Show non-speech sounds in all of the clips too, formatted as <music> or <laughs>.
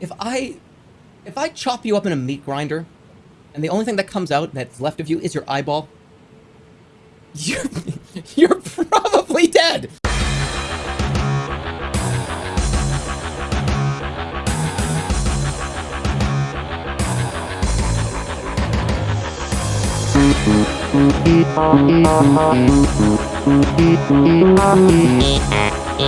if I if I chop you up in a meat grinder, and the only thing that comes out that's left of you is your eyeball, you're <laughs> you're probably dead.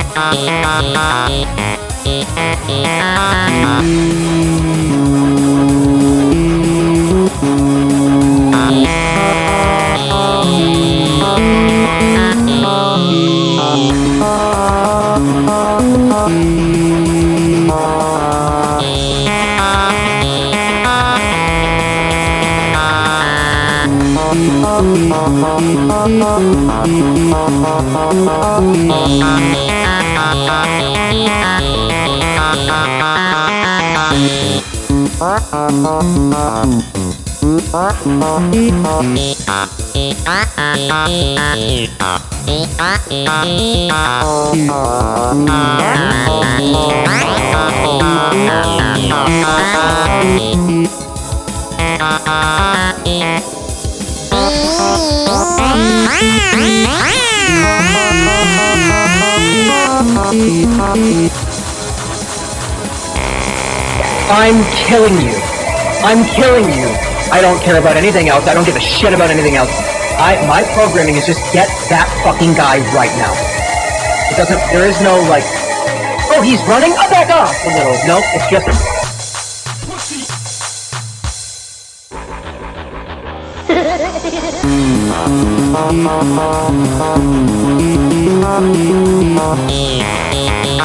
Oh, Bye. I'm killing you. I'm killing you. I don't care about anything else. I don't give a shit about anything else. I my programming is just get that fucking guy right now. It doesn't. There is no like. Oh, he's running. I'll back off a little. No, it's just. <laughs>